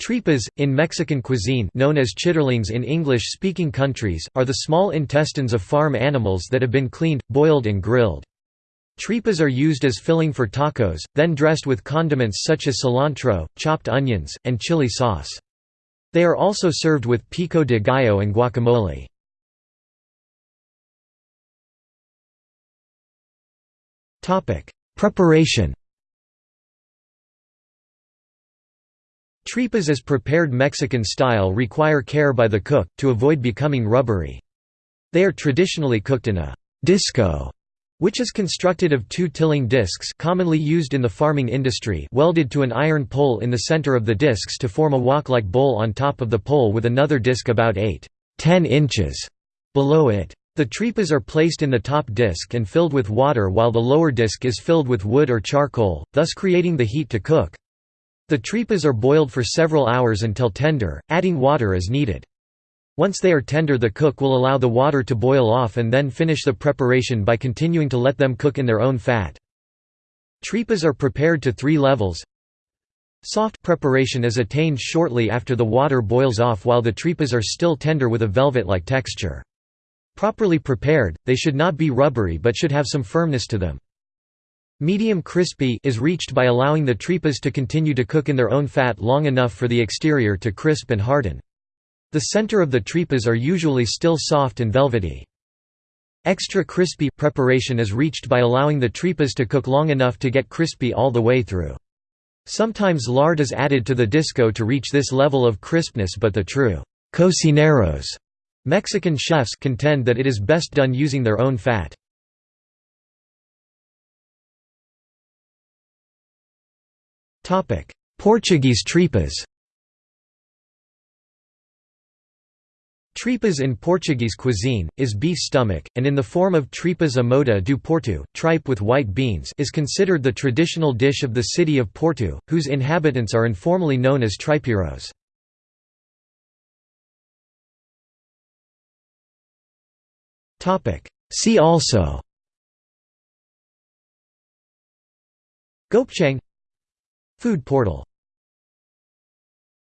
Tripas, in Mexican cuisine known as chitterlings in English-speaking countries, are the small intestines of farm animals that have been cleaned, boiled and grilled. Tripas are used as filling for tacos, then dressed with condiments such as cilantro, chopped onions, and chili sauce. They are also served with pico de gallo and guacamole. Preparation Tripas as prepared Mexican style require care by the cook, to avoid becoming rubbery. They are traditionally cooked in a disco, which is constructed of two tilling discs commonly used in the farming industry welded to an iron pole in the center of the discs to form a wok-like bowl on top of the pole with another disc about 8–10 inches below it. The tripas are placed in the top disc and filled with water while the lower disc is filled with wood or charcoal, thus creating the heat to cook. The tripas are boiled for several hours until tender, adding water as needed. Once they are tender the cook will allow the water to boil off and then finish the preparation by continuing to let them cook in their own fat. Tripas are prepared to three levels. Soft preparation is attained shortly after the water boils off while the tripas are still tender with a velvet-like texture. Properly prepared, they should not be rubbery but should have some firmness to them. Medium crispy is reached by allowing the tripas to continue to cook in their own fat long enough for the exterior to crisp and harden. The center of the tripas are usually still soft and velvety. Extra crispy preparation is reached by allowing the tripas to cook long enough to get crispy all the way through. Sometimes lard is added to the disco to reach this level of crispness but the true cocineros Mexican chefs contend that it is best done using their own fat. Portuguese tripas. Tripas in Portuguese cuisine, is beef stomach, and in the form of tripas à moda do Porto, tripe with white beans is considered the traditional dish of the city of Porto, whose inhabitants are informally known as tripeiros. See also. Gopchang Food portal